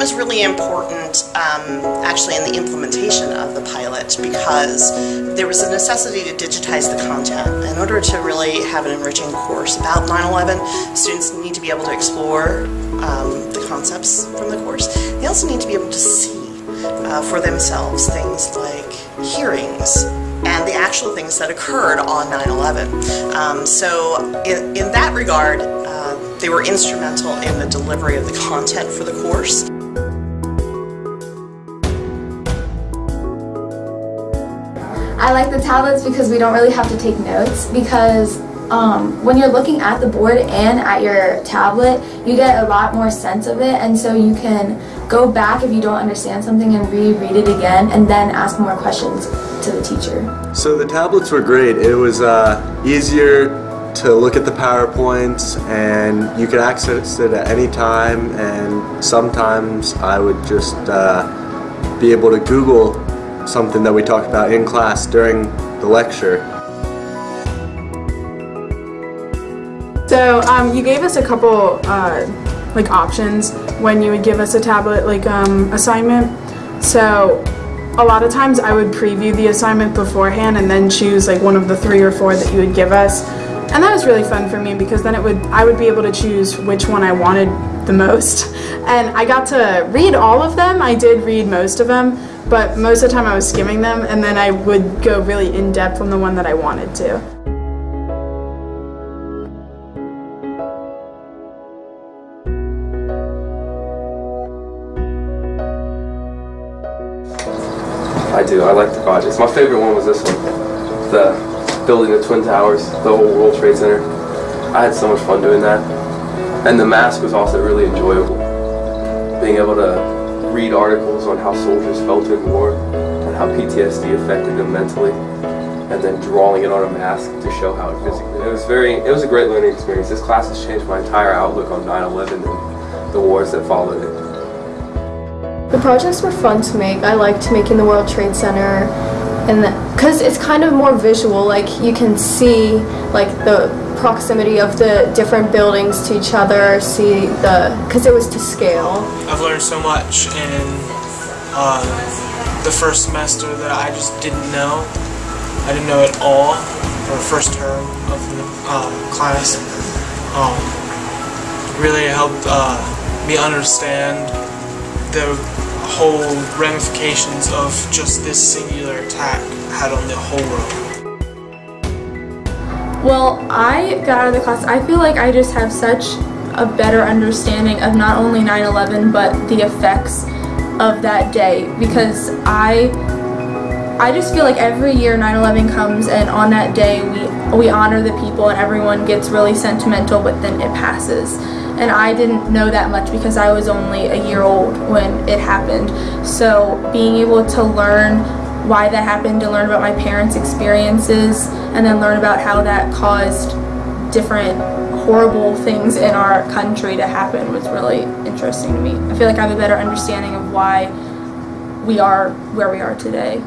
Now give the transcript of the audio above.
was really important um, actually in the implementation of the pilot because there was a necessity to digitize the content. In order to really have an enriching course about 9-11, students need to be able to explore um, the concepts from the course. They also need to be able to see uh, for themselves things like hearings and the actual things that occurred on 9-11. Um, so in, in that regard, uh, they were instrumental in the delivery of the content for the course. I like the tablets because we don't really have to take notes because um, when you're looking at the board and at your tablet, you get a lot more sense of it and so you can go back if you don't understand something and reread it again and then ask more questions to the teacher. So the tablets were great. It was uh, easier to look at the PowerPoints and you could access it at any time and sometimes I would just uh, be able to Google something that we talked about in class during the lecture. So um, you gave us a couple uh, like options when you would give us a tablet like um, assignment. So a lot of times I would preview the assignment beforehand and then choose like one of the three or four that you would give us. And that was really fun for me because then it would I would be able to choose which one I wanted the most. And I got to read all of them. I did read most of them, but most of the time I was skimming them and then I would go really in depth on the one that I wanted to. I do. I like the projects. My favorite one was this one. The building the Twin Towers, the whole World Trade Center. I had so much fun doing that. And the mask was also really enjoyable. Being able to read articles on how soldiers felt in war and how PTSD affected them mentally and then drawing it on a mask to show how it physically. It was very, it was a great learning experience. This class has changed my entire outlook on 9-11 and the wars that followed it. The projects were fun to make. I liked making the World Trade Center and because it's kind of more visual like you can see like the proximity of the different buildings to each other see the because it was to scale. I've learned so much in uh, the first semester that I just didn't know. I didn't know at all for the first term of the uh, class. Um, really helped uh, me understand the whole ramifications of just this singular attack had on the whole world. Well, I got out of the class, I feel like I just have such a better understanding of not only 9-11 but the effects of that day because I I just feel like every year 9-11 comes and on that day we we honor the people and everyone gets really sentimental but then it passes and I didn't know that much because I was only a year old when it happened. So being able to learn why that happened, to learn about my parents' experiences, and then learn about how that caused different horrible things in our country to happen was really interesting to me. I feel like I have a better understanding of why we are where we are today.